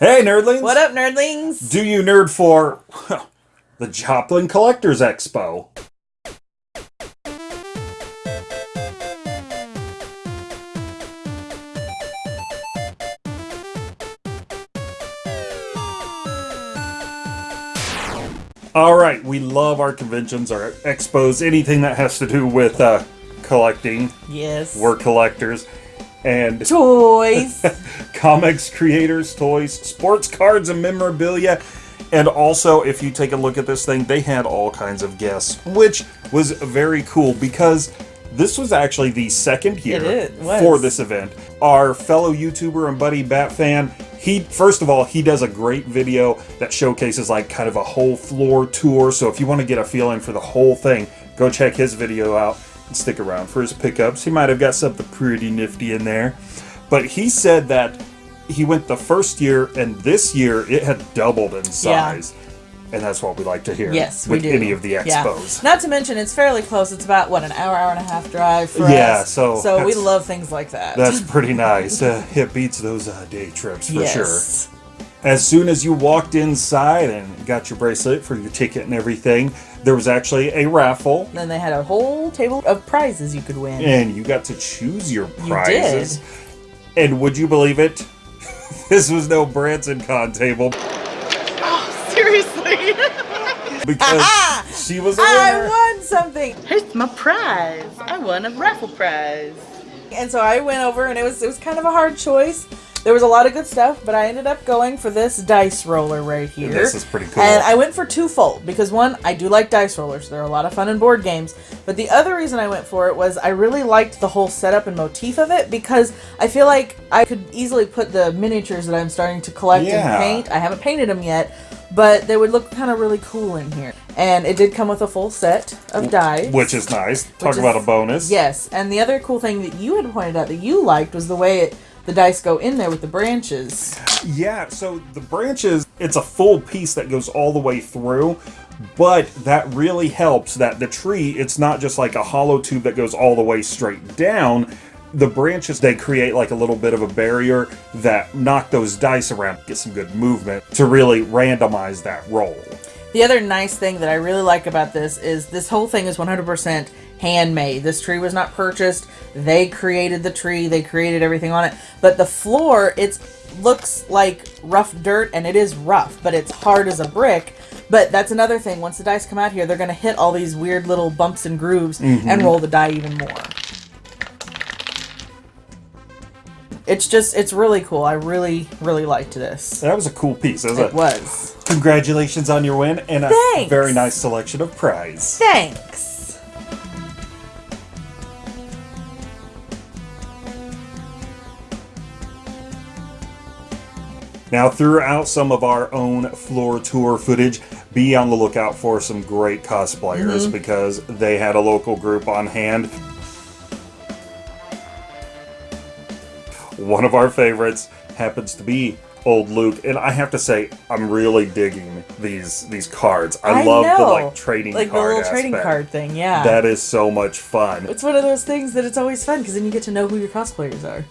Hey, nerdlings! What up, nerdlings? Do you nerd for the Joplin Collectors Expo? All right, we love our conventions, our expos, anything that has to do with uh, collecting. Yes. We're collectors. And toys, comics, creators, toys, sports cards, and memorabilia. And also, if you take a look at this thing, they had all kinds of guests, which was very cool because this was actually the second year It is- was. for this event. Our fellow YouTuber and buddy Batfan, he first of all, he does a great video that showcases like kind of a whole floor tour. So if you want to get a feeling for the whole thing, go check his video out and stick around for his pickups. He might have got something pretty nifty in there. But he said that he went the first year and this year it had doubled in size. And that's what we like to hear yes, with we do. any of the Yeah. expos. Not to mention, it's fairly close. It's about what an hour, hour and a half drive for Yeah, us. so so we love things like that. That's pretty nice. Uh, it beats those uh, day trips for sure. Yes. As soon as you walked inside and got your bracelet for your ticket and everything, there was actually a raffle, Then they had a whole table of prizes you could win. and you got to choose your You prizes. And would you believe it? this was no Branson Con table Oh, Seriously. because she was a I winner. won something, Here's my prize. I won a raffle prize. and so I went over, and it was it was kind of a hard choice. There was a lot of good stuff, but I ended up going for this dice roller right here. This is pretty cool. And I went for twofold because one, I do like dice rollers. They're a lot of fun in board games. But the other reason I went for it was I really liked the whole setup and motif of it because I feel like I could easily put the miniatures that I'm starting to collect Yeah. and paint. I haven't painted them yet, but they would look kind of really cool in here. And it did come with a full set of dice. Which is nice. Talk Which about is- a bonus. Yes, and the other cool thing that you had pointed out that you liked was the way it, the dice go in there with the branches. Yeah, so the branches, it's a full piece that goes all the way through, but that really helps that the tree, it's not just like a hollow tube that goes all the way straight down. The branches, they create like a little bit of a barrier that knock those dice around, get some good movement to really randomize that roll. The other nice thing that I really like about this is this whole thing is 100% handmade. This tree was not purchased. They created the tree. They created everything on it. But the floor, it looks like rough dirt, and it is rough, but it's hard as a brick. But that's another thing. Once the dice come out here, they're going to hit all these weird little bumps and grooves and mm-hmm. roll the die even more. It's just, it's really cool. I really, really liked this. That was a cool piece. That was It a, was. congratulations on your win and a Thanks. very nice selection of prize. Thanks. Now, throughout some of our own floor tour footage, be on the lookout for some great cosplayers mm-hmm. because they had a local group on hand. One of our favorites happens to be Old Luke, and I have to say, I'm really digging these these cards. I, love the like trading like card the little trading aspect. card thing. Yeah, That is so much fun. it's one of those things that it's always fun because then you get to know who your cosplayers are.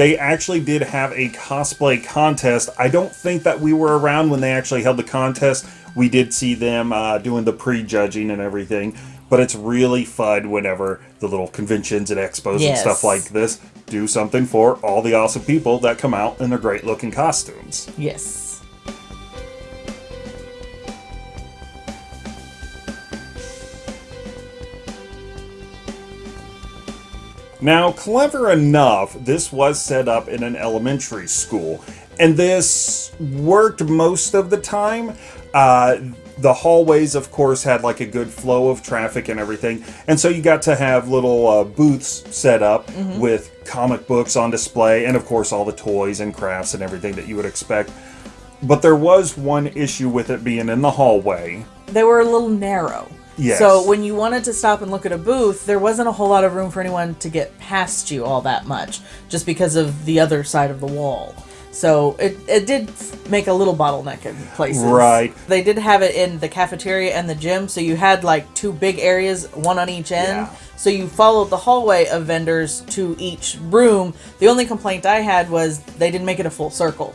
They actually did have a cosplay contest. I don't think that we were around when they actually held the contest. We did see them uh, doing the pre-judging and everything, but it's really fun whenever the little conventions and expos and stuff like this do something for all the awesome people that come out in their great-looking costumes. Yes. Now, clever enough, this was set up in an elementary school, and this worked most of the time. Uh, the hallways, of course, had like a good flow of traffic and everything, and so you got to have little uh, booths set up with comic books on display, and of course, all the toys and crafts and everything that you would expect. But there was one issue with it being in the hallway. They were a little narrow. Yes. So when you wanted to stop and look at a booth, there wasn't a whole lot of room for anyone to get past you all that much, just because of the other side of the wall. So it, it did make a little bottleneck in places. Right. They did have it in the cafeteria and the gym, so you had like two big areas, one on each end. Yeah. So you followed the hallway of vendors to each room. The only complaint I had was they didn't make it a full circle.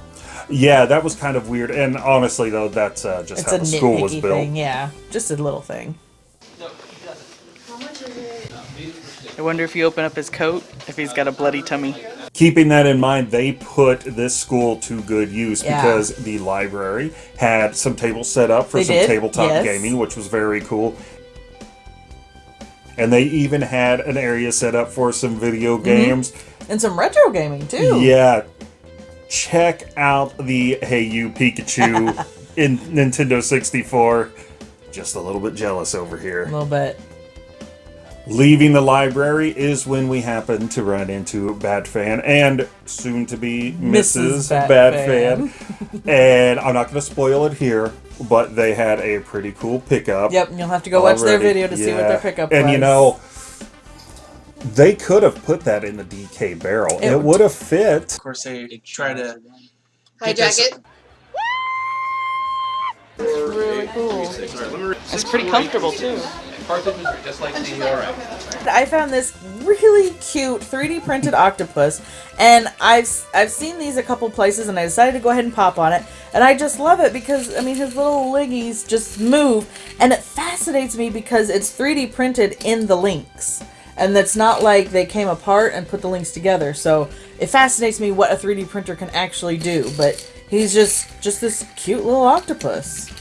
Yeah, that was kind of weird. And honestly, though, that's uh, just It's how the school was built. thing, yeah. Just a little thing. I wonder if you open up his coat, if he's got a bloody tummy. Keeping that in mind, they put this school to good use Yeah. because the library had some tables set up for They some did, tabletop yes. gaming, which was very cool. And they even had an area set up for some video Mm-hmm. games. And some retro gaming too. Yeah. Check out the Hey You Pikachu in Nintendo 64. Just a little bit jealous over here. A little bit. Leaving the library is when we happen to run into Batfan and soon to be Mrs. Mrs. Batfan. and I'm not going to spoil it here, but they had a pretty cool pickup. Yep, and you'll have to go watch their video to see what their pickup And was. you know, they could have put that in the DK barrel. It It, would- would have fit. Of course, they try to Hijack it. really cool. It's pretty comfortable too. I found this really cute 3D printed octopus, and I've I've seen these a couple places, and I decided to go ahead and pop on it, and I just love it because I mean his little leggies just move, and it fascinates me because it's 3D printed in the links, and it's not like they came apart and put the links together. So it fascinates me what a 3D printer can actually do, but he's just just this cute little octopus.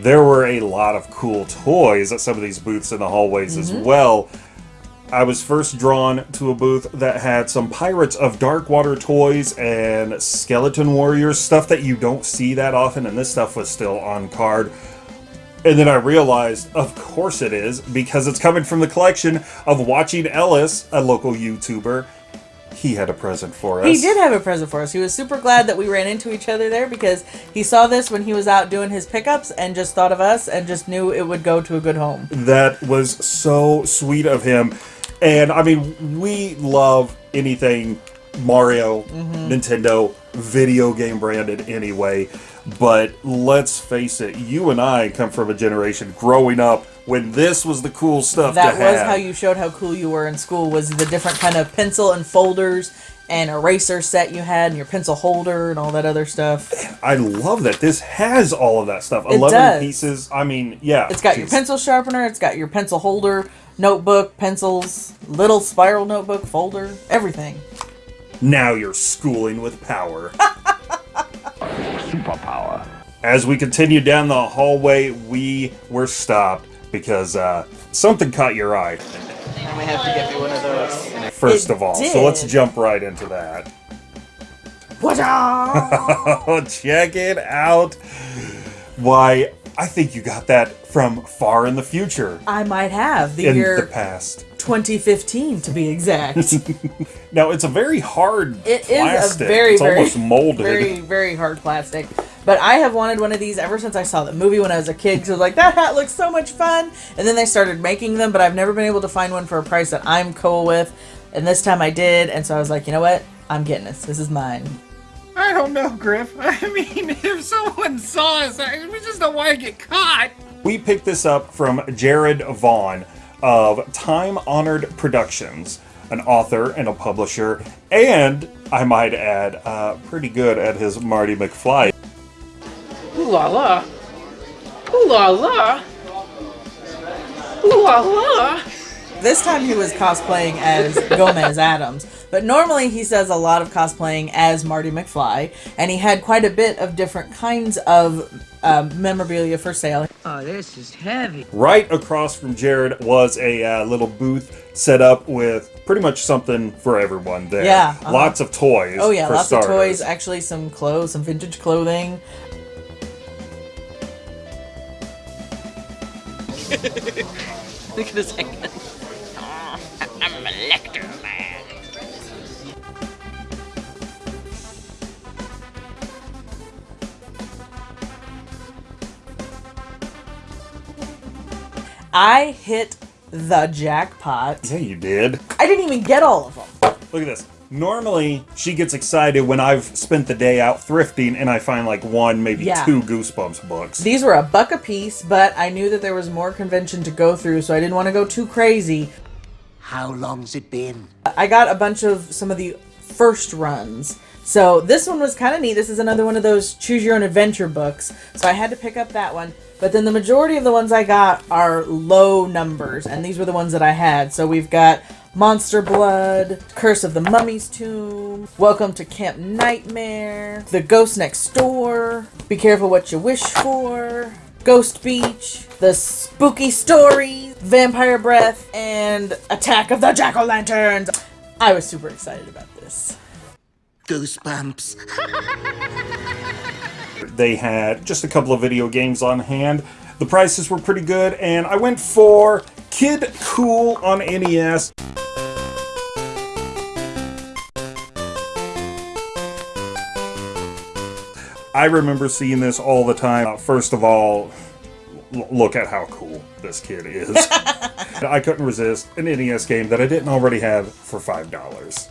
There were a lot of cool toys at some of these booths in the hallways as mm-hmm. well. I was first drawn to a booth that had some Pirates of Dark Water toys and Skeleton Warriors, stuff that you don't see that often, and this stuff was still on card. And then I realized, of course it is, because it's coming from the collection of Watching Ellis, a local YouTuber. He had a present for us. He did have a present for us. He was super glad that we ran into each other there because he saw this when he was out doing his pickups and just thought of us and just knew it would go to a good home. That was so sweet of him. And I mean, we love anything Mario, mm-hmm. Nintendo, video game branded anyway. But let's face it, you and I come from a generation growing up when this was the cool stuff That was have. how you showed how cool you were in school was the different kind of pencil and folders and eraser set you had and your pencil holder and all that other stuff. I love that this has all of that stuff. It 11 does. pieces. I mean, yeah. It's got your pencil sharpener, it's got your pencil holder, notebook, pencils, little spiral notebook, folder, everything. Now you're schooling with power. Superpower. As we continued down the hallway, we were stopped because uh, something caught your eye, I might have to get me one of those. first It of all. So let's jump right into that. What check it out. Why, I think you got that from far in the future. I might have the In year the past. 2015 to be exact. Now, it's a very hard It is plastic. a very, it's very, almost molded. very, very hard plastic. But I have wanted one of these ever since I saw the movie when I was a kid. Because I was like, that hat looks so much fun. And then they started making them, but I've never been able to find one for a price that I'm cool with. And this time I did, and so I was like, you know what? I'm getting this. This is mine. I don't know, Griff. I mean, if someone saw us, I, we just don't want to get caught. We picked this up from Jared Vaughn of Time Honored Productions, an author and a publisher, and I might add, uh, pretty good at his Marty McFly. Ooh la la. Ooh la la. Ooh la la. This time he was cosplaying as Gomez Addams, but normally he does a lot of cosplaying as Marty McFly, and he had quite a bit of different kinds of um, memorabilia for sale. Oh, this is heavy. Right across from Jared was a uh, little booth set up with pretty much something for everyone there. Yeah, uh-huh. Lots of toys. Oh yeah, for lots starters. of toys. Actually, some clothes, some vintage clothing. Look at his head. I hit the jackpot. Yeah, you did. I didn't even get all of them. Look at this. Normally, she gets excited when I've spent the day out thrifting and I find like one, maybe Yeah. two Goosebumps books. These were a buck a piece, but I knew that there was more convention to go through, so I didn't want to go too crazy. How long's it been? I got a bunch of some of the first runs. So this one was kind of neat. This is another one of those choose your own adventure books. So I had to pick up that one. But then the majority of the ones I got are low numbers, and these were the ones that I had. So we've got Monster Blood, Curse of the Mummy's Tomb, Welcome to Camp Nightmare, The Ghost Next Door, Be Careful What You Wish For, Ghost Beach, The Spooky Story, Vampire Breath, and Attack of the Jack O' Lanterns. I was super excited about this. Goosebumps. They had just a couple of video games on hand. The prices were pretty good, and I went for Kid Kool on NES. I remember seeing this all the time. Uh, First of all, look at how cool this kid is. I couldn't resist an NES game that I didn't already have for $5.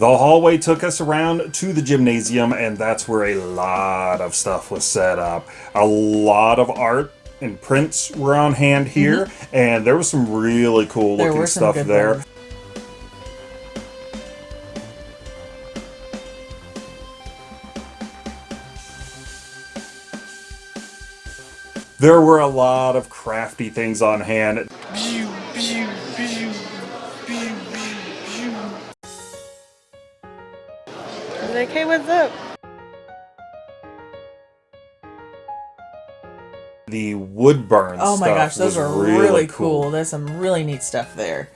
The hallway took us around to the gymnasium, and that's where a lot of stuff was set up. A lot of art and prints were on hand here, and there was some really cool Mm-hmm. There looking stuff there. ones. There were a lot of crafty things on hand. The wood burn Oh my stuff gosh, those are really, cool. There's some really neat stuff there.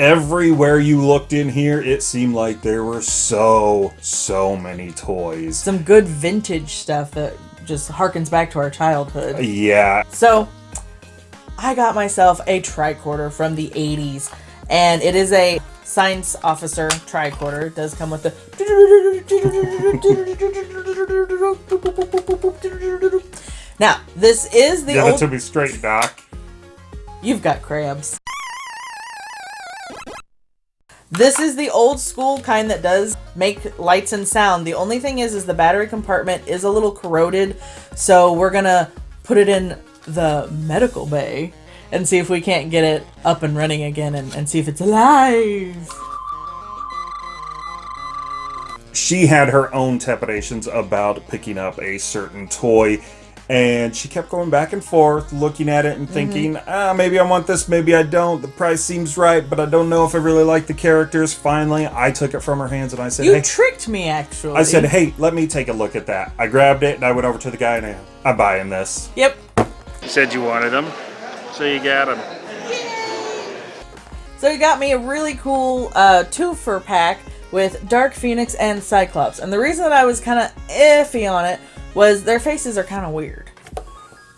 Everywhere you looked in here, it seemed like there were so, so many toys. Some good vintage stuff that just harkens back to our childhood. Yeah, So, I got myself a tricorder from the 80s, and it is a science officer tricorder. It does come with the. Now, this is the give it old. to me straight, Doc. You've got crabs. This is the old school kind that does make lights and sound. The only thing is, is the battery compartment is a little corroded, so we're gonna put it in the medical bay and see if we can't get it up and running again and, and see if it's alive. She had her own trepidations about picking up a certain toy, and she kept going back and forth, looking at it and Mm-hmm. thinking, ah, maybe I want this, maybe I don't. The price seems right, but I don't know if I really like the characters. Finally, I took it from her hands and I said, You hey. tricked me, actually. I said, hey, let me take a look at that. I grabbed it and I went over to the guy and I, I'm buying this. Yep. You said you wanted them, so you got them. So he got me a really cool uh, two-for pack with Dark Phoenix and Cyclops. And the reason that I was kind of iffy on it was their faces are kind of weird.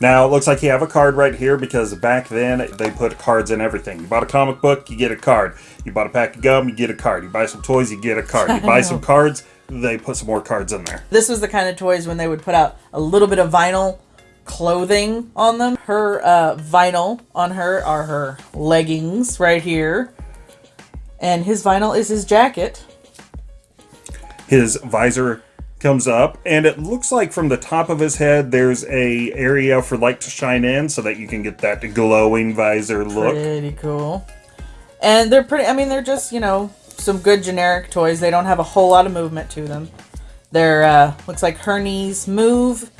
Now, it looks like you have a card right here because back then they put cards in everything. You bought a comic book, you get a card. You bought a pack of gum, you get a card. You buy some toys, you get a card. You buy some cards, they put some more cards in there. This was the kind of toys when they would put out a little bit of vinyl clothing on them. Her uh, vinyl on her are her leggings right here. And his vinyl is his jacket. His visor comes up and it looks like from the top of his head there's a area for light to shine in so that you can get that glowing visor look. Pretty cool. And they're pretty, I mean, they're just, you know, some good generic toys. They don't have a whole lot of movement to them. They're, uh, looks like her knees move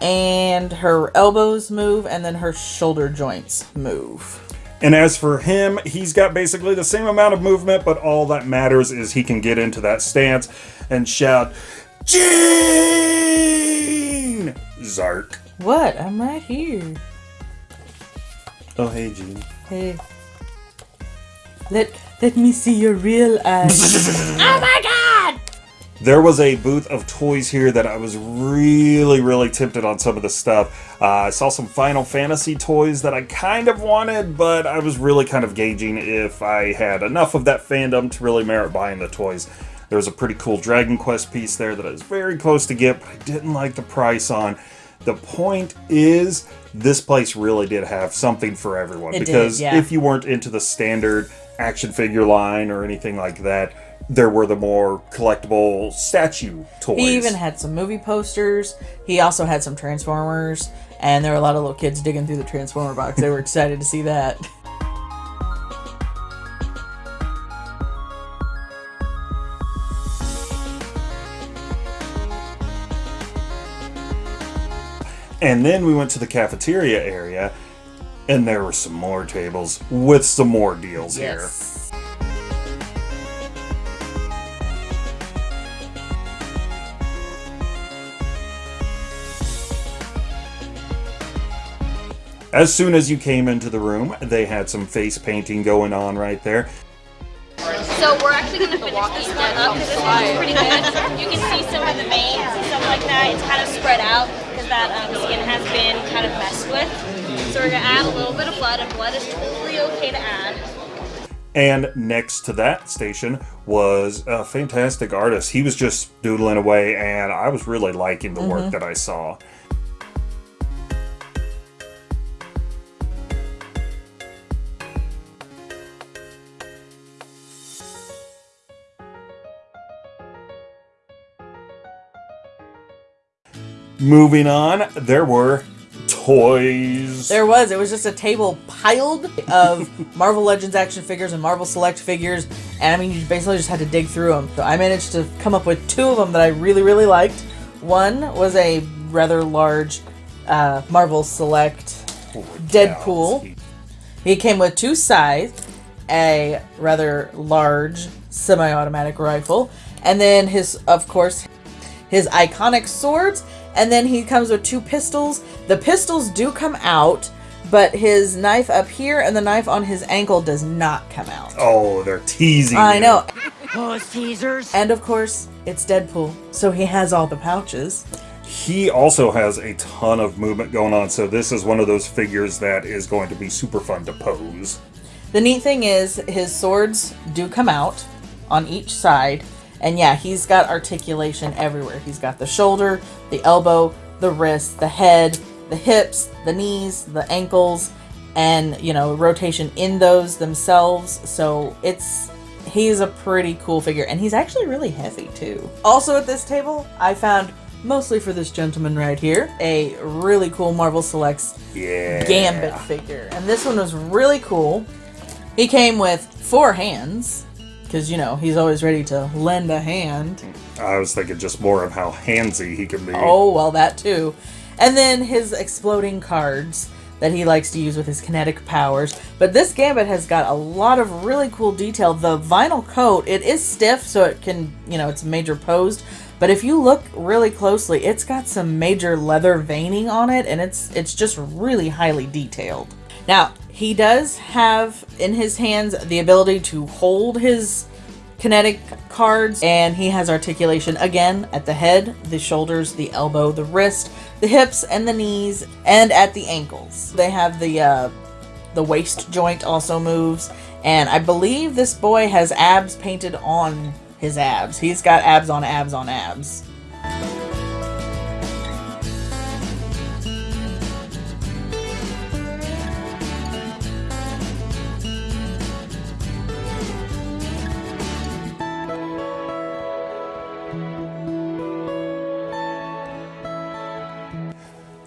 and her elbows move and then her shoulder joints move. And as for him, he's got basically the same amount of movement, but all that matters is he can get into that stance and shout, Jean! Zark. What? I'm right here. Oh, hey, Jean. Hey. Let let me see your real eyes. oh my god! There was a booth of toys here that I was really, really tempted on some of the stuff. Uh, I saw some Final Fantasy toys that I kind of wanted, but I was really kind of gauging if I had enough of that fandom to really merit buying the toys. There was a pretty cool Dragon Quest piece there that I was very close to get, but I didn't like the price on. The point is, this place really did have something for everyone It did, because yeah. if you weren't into the standard action figure line or anything like that, there were the more collectible statue toys. He even had some movie posters. He also had some Transformers, and there were a lot of little kids digging through the Transformer box. They were excited to see that. And then we went to the cafeteria area, and there were some more tables with some more deals here. Yes. As soon as you came into the room, they had some face painting going on right there. So we're actually going to finish this one up because this one's pretty good. You can see some of the veins and stuff like that. It's kind of spread out because that um, skin has been kind of messed with. So we're going to add a little bit of blood, and blood is totally okay to add. And next to that station was a fantastic artist. He was just doodling away, and I was really liking the work that I saw. Moving on, there were toys. There was. It was just a table piled of Marvel Legends action figures and Marvel Select figures, and I mean, you basically just had to dig through them. So I managed to come up with two of them that I really, really liked. One was a rather large uh, Marvel Select Deadpool. He came with two scythes, a rather large semi-automatic rifle, and then his, of course, his iconic swords, and then he comes with two pistols. The pistols do come out, but his knife up here and the knife on his ankle does not come out. Oh, they're teasing. I you. know. Oh, Caesars. And of course, it's Deadpool, so he has all the pouches. He also has a ton of movement going on, so this is one of those figures that is going to be super fun to pose. The neat thing is, his swords do come out on each side, and yeah, he's got articulation everywhere. He's got the shoulder, the elbow, the wrist, the head, the hips, the knees, the ankles, and you know, rotation in those themselves. So it's he's a pretty cool figure, and he's actually really heavy too. Also at this table, I found mostly for this gentleman right here a really cool Marvel Selects Yeah. Gambit figure. And this one was really cool. He came with four hands, because, you know, he's always ready to lend a hand. I was thinking just more of how handsy he can be. Oh, well, that too. And then his exploding cards that he likes to use with his kinetic powers. But this Gambit has got a lot of really cool detail. The vinyl coat, it is stiff, so it can, you know, it's major posed. But if you look really closely, it's got some major leather veining on it, and it's it's just really highly detailed. Now, he does have in his hands the ability to hold his kinetic cards and he has articulation again at the head, the shoulders, the elbow, the wrist, the hips and the knees and at the ankles. They have the uh the waist joint also moves and I believe this boy has abs painted on his abs. He's got abs on abs on abs.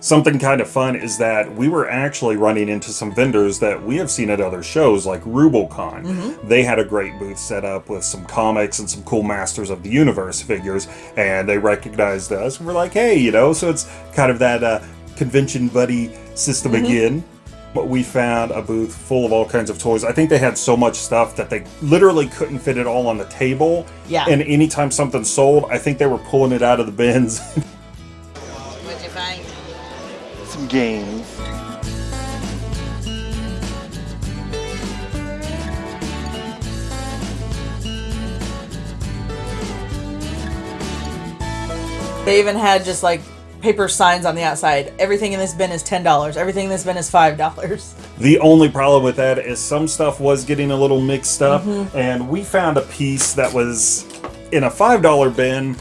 Something kind of fun is that we were actually running into some vendors that we have seen at other shows, like RubalCon. Mm-hmm. They had a great booth set up with some comics and some cool Masters of the Universe figures, and they recognized us. We're like, hey, you know, so it's kind of that uh, convention buddy system Mm-hmm. again. But we found a booth full of all kinds of toys. I think they had so much stuff that they literally couldn't fit it all on the table. Yeah. And anytime something sold, I think they were pulling it out of the bins. games. They even had just like paper signs on the outside. Everything in this bin is ten dollars. Everything in this bin is five dollars. The only problem with that is some stuff was getting a little mixed up, Mm-hmm. and we found a piece that was in a five dollar bin.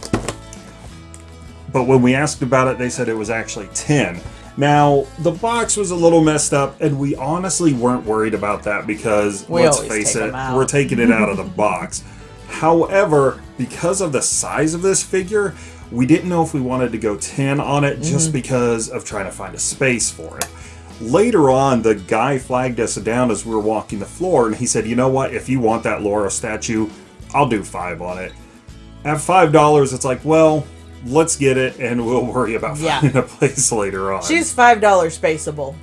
But when we asked about it, they said it was actually ten. Now the box was a little messed up, and we honestly weren't worried about that because We let's face it, we're taking it out of the box. However, because of the size of this figure, we didn't know if we wanted to go 10 on it Mm-hmm. just because of trying to find a space for it. Later on, the guy flagged us down as we were walking the floor, and he said, You know what? If you want that Lara statue, I'll do five on it. At $5, it's like, Well, let's get it, and we'll worry about Yeah. finding a place later on. She's five dollars spaceable.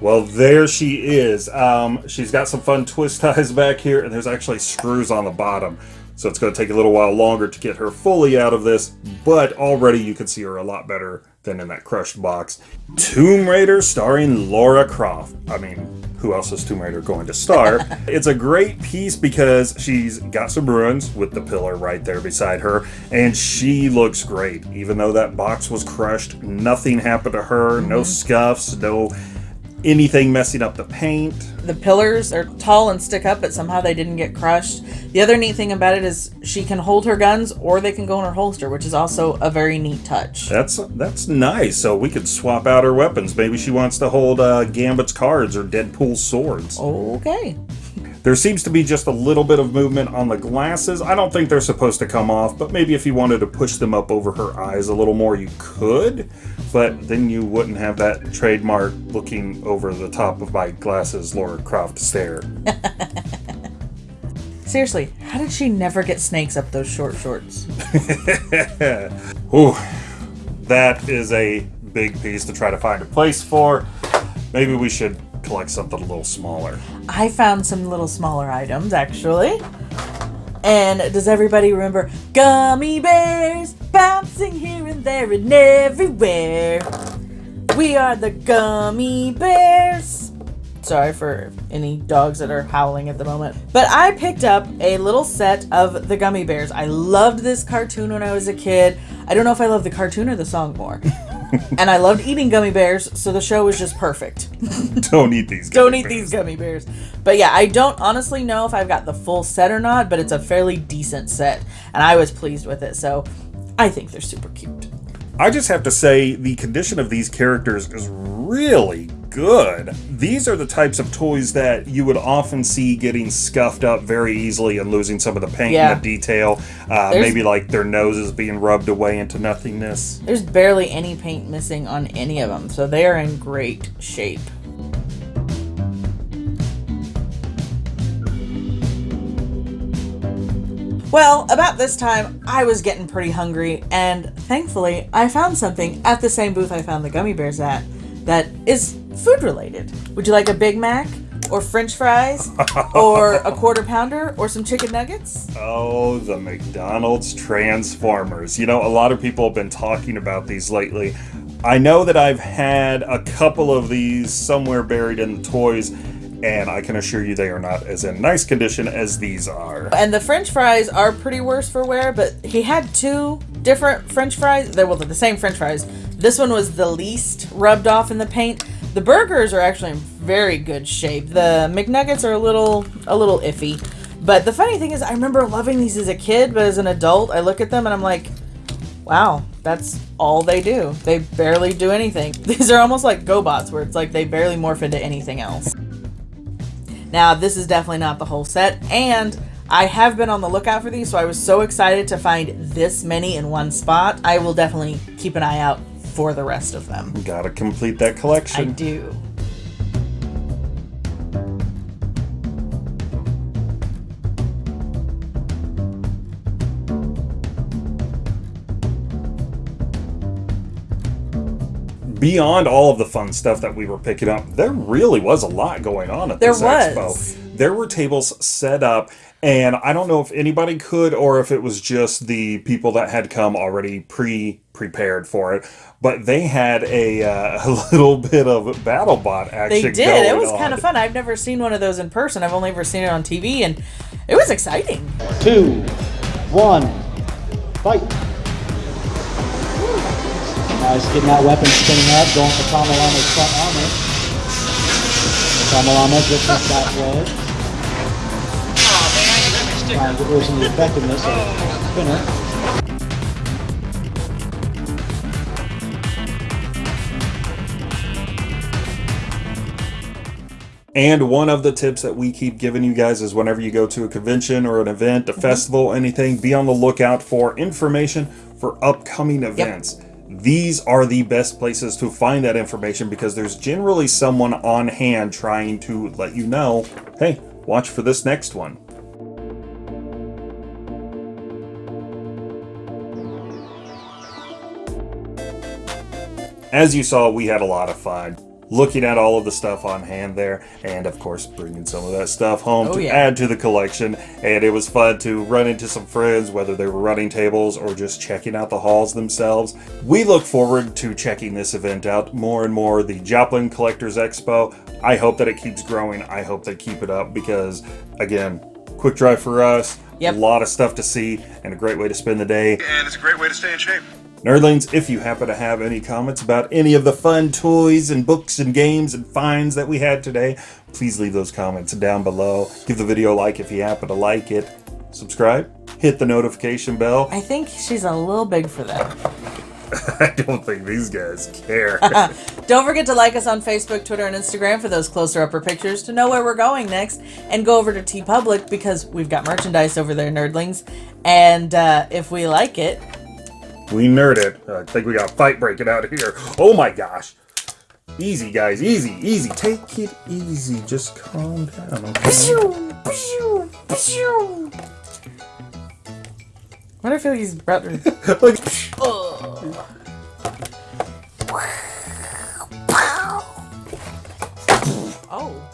Well, there she is. Um, she's got some fun twist ties back here, and there's actually screws on the bottom. So it's going to take a little while longer to get her fully out of this, but already you can see her a lot better than in that crushed box. Tomb Raider starring Lara Croft. I mean, who else is Tomb Raider going to star? it's a great piece because she's got some ruins with the pillar right there beside her, and she looks great. Even though that box was crushed, nothing happened to her, no mm-hmm. scuffs, no anything messing up the paint. The pillars are tall and stick up, but somehow they didn't get crushed. The other neat thing about it is she can hold her guns or they can go in her holster, which is also a very neat touch. That's that's nice. So we could swap out her weapons. Maybe she wants to hold uh, Gambit's cards or Deadpool's swords. Okay. There seems to be just a little bit of movement on the glasses. I don't think they're supposed to come off, but maybe if you wanted to push them up over her eyes a little more, you could. But then you wouldn't have that trademark looking over the top of my glasses, Lara Croft stare. Seriously, how did she never get snakes up those short shorts? Ooh, that is a big piece to try to find a place for. Maybe we should collect something a little smaller. I found some little smaller items actually. And does everybody remember gummy bears bouncing here and there and everywhere? We are the gummy bears. Sorry for any dogs that are howling at the moment. But I picked up a little set of the gummy bears. I loved this cartoon when I was a kid. I don't know if I love the cartoon or the song more. and I loved eating gummy bears, so the show was just perfect. Don't eat these. don't eat these gummy bears. But yeah, I don't honestly know if I've got the full set or not, but it's a fairly decent set, and I was pleased with it. So I think they're super cute. I just have to say the condition of these characters is really good. These are the types of toys that you would often see getting scuffed up very easily and losing some of the paint Yeah. and the detail. Uh, maybe like their noses being rubbed away into nothingness. There's barely any paint missing on any of them, so they are in great shape. Well, about this time, I was getting pretty hungry, and thankfully, I found something at the same booth I found the gummy bears at that is food related. Would you like a Big Mac, or French fries, or a quarter pounder, or some chicken nuggets? Oh, the McDonald's Transformers. You know, a lot of people have been talking about these lately. I know that I've had a couple of these somewhere buried in the toys, and I can assure you they are not as in nice condition as these are. And the French fries are pretty worse for wear, but he had two different French fries. They well, they're the same French fries. This one was the least rubbed off in the paint. The burgers are actually in very good shape. The McNuggets are a little a little iffy. But the funny thing is I remember loving these as a kid, but as an adult, I look at them and I'm like, wow, that's all they do. They barely do anything. These are almost like GoBots where it's like they barely morph into anything else. Now, this is definitely not the whole set, and I have been on the lookout for these, so I was so excited to find this many in one spot. I will definitely keep an eye out for the rest of them. Gotta complete that collection. I do. beyond all of the fun stuff that we were picking up, there really was a lot going on at there this was. expo. There were tables set up and I don't know if anybody could or if it was just the people that had come already pre prepared for it. But they had a, uh, a little bit of BattleBot action. They did. It was on. kind of fun. I've never seen one of those in person. I've only ever seen it on TV, and it was exciting. two, one, fight. Now he's getting that weapon spinning up, going for Kamalama's front armor. Kamalama just missed that wedge. Trying to get rid of the effectiveness of the spinner. And one of the tips that we keep giving you guys is whenever you go to a convention or an event, a festival, anything, be on the lookout for information for upcoming events. These are the best places to find that information because there's generally someone on hand trying to let you know, hey, watch for this next one. As you saw, we had a lot of fun looking at all of the stuff on hand there, and of course, bringing some of that stuff home Oh, to yeah. add to the collection. And it was fun to run into some friends, whether they were running tables or just checking out the halls themselves. We look forward to checking this event out more and more. The Joplin Collectors Expo. I hope that it keeps growing. I hope they keep it up because, again, quick drive for us. Yep. A lot of stuff to see and a great way to spend the day. And it's a great way to stay in shape. Nerdlings, if you happen to have any comments about any of the fun toys and books and games and finds that we had today, please leave those comments down below. Give the video a like if you happen to like it. Subscribe, hit the notification bell. I think she's a little big for that. I don't think these guys care. Don't forget to like us on Facebook, Twitter, and Instagram for those closer upper pictures to know where we're going next. And go over to TeePublic because we've got merchandise over there, nerdlings. And uh, if we like it, we nerded. I think we got a fight breaking out here. Oh my gosh. Easy, guys. Easy, easy. Take it easy. Just calm down, okay? what I feel he's about to. Like, oh. oh,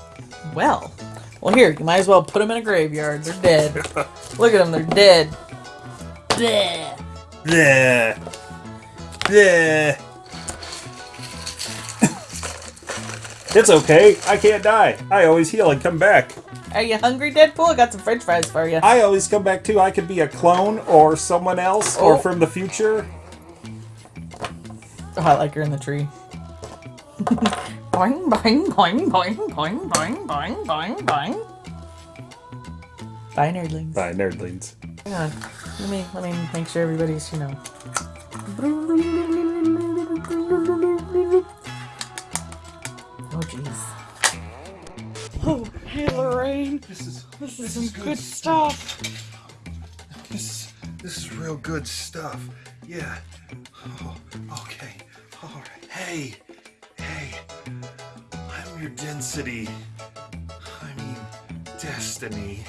well. Well, here, you might as well put them in a graveyard. They're dead. Look at them, they're dead. dead. Bleh. Yeah. Yeah. it's okay. I can't die. I always heal and come back. Are you hungry, Deadpool? I got some french fries for you. I always come back too. I could be a clone or someone else or Oh. from the future. Oh, I like her in the tree. boing, boing, boing, boing, boing, boing, boing, boing, boing. Bye, nerdlings. Bye, nerdlings. Hang on. Let me let me make sure everybody's, you know. Oh jeez. Oh, hey Lorraine. This is This is some good stuff. this this is real good stuff. Yeah. Oh, okay. All right. Hey, hey. I'm your density. I mean, destiny.